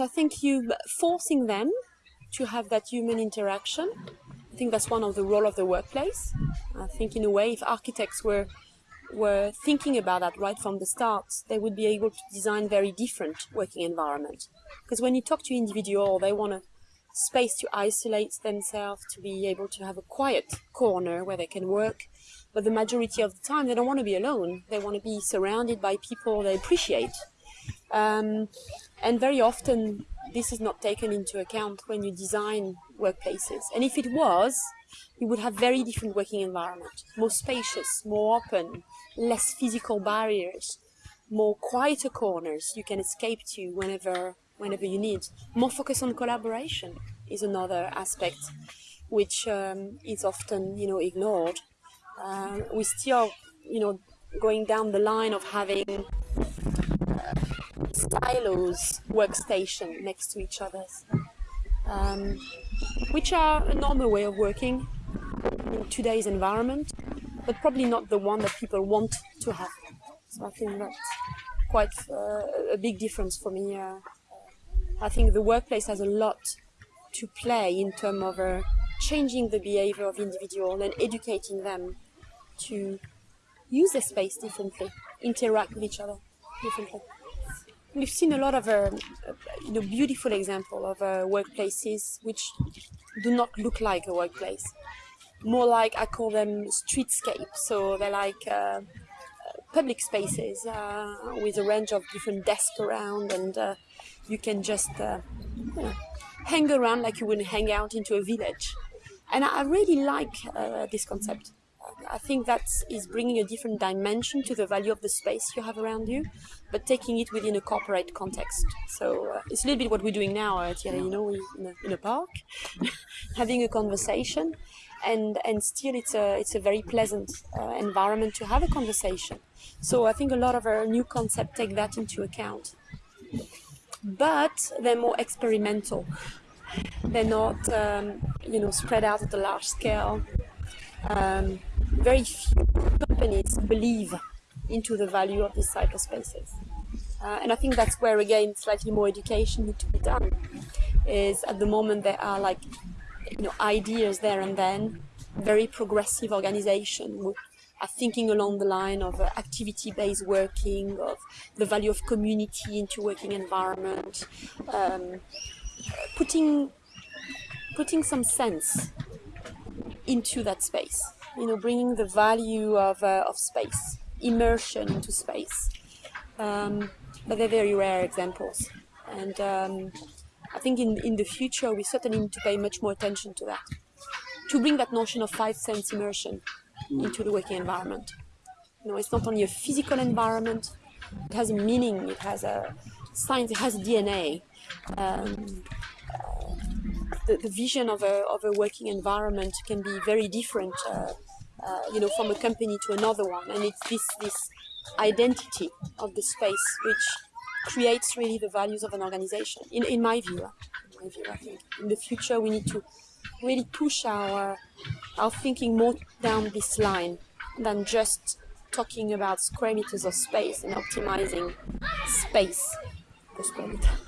I think you forcing them to have that human interaction. I think that's one of the role of the workplace. I think in a way, if architects were were thinking about that right from the start, they would be able to design very different working environment. Because when you talk to individual, they want a space to isolate themselves, to be able to have a quiet corner where they can work. But the majority of the time, they don't want to be alone. They want to be surrounded by people they appreciate. Um, and very often, this is not taken into account when you design workplaces. And if it was, you would have very different working environment, more spacious, more open, less physical barriers, more quieter corners you can escape to whenever whenever you need. More focus on collaboration is another aspect which um, is often you know ignored. Uh, we still you know going down the line of having silos workstation next to each other, um, which are a normal way of working in today's environment, but probably not the one that people want to have. So I think that's quite uh, a big difference for me. Uh, I think the workplace has a lot to play in terms of uh, changing the behavior of individuals and educating them to use the space differently, interact with each other differently. We've seen a lot of uh, you know, beautiful example of uh, workplaces which do not look like a workplace. More like, I call them streetscape. So they're like uh, public spaces uh, with a range of different desks around and uh, you can just uh, you know, hang around like you would hang out into a village. And I really like this concept. I think that is bringing a different dimension to the value of the space you have around you, but taking it within a corporate context. So uh, it's a little bit what we're doing now, uh, Thierry, you know, in a, in a park, having a conversation, and and still it's a it's a very pleasant uh, environment to have a conversation. So I think a lot of our new concepts take that into account. But they're more experimental. They're not, um, you know, spread out at a large scale. Um, very few companies believe into the value of these cyberspaces. Uh, and I think that's where, again, slightly more education needs to be done. Is at the moment there are like, you know, ideas there and then, very progressive organization are thinking along the line of uh, activity-based working, of the value of community into working environment, um, putting putting some sense into that space. You know, bringing the value of uh, of space, immersion into space. Um, but they're very rare examples, and um, I think in in the future we certainly need to pay much more attention to that, to bring that notion of five sense immersion into the working environment. You know, it's not only a physical environment, it has a meaning, it has a science, it has DNA. Um, the, the, vision of a, of a working environment can be very different, uh, uh, you know, from a company to another one. And it's this, this identity of the space which creates really the values of an organization, in, in my view. In my view, I think in the future we need to really push our our thinking more down this line than just talking about square meters of space and optimizing space per square meter.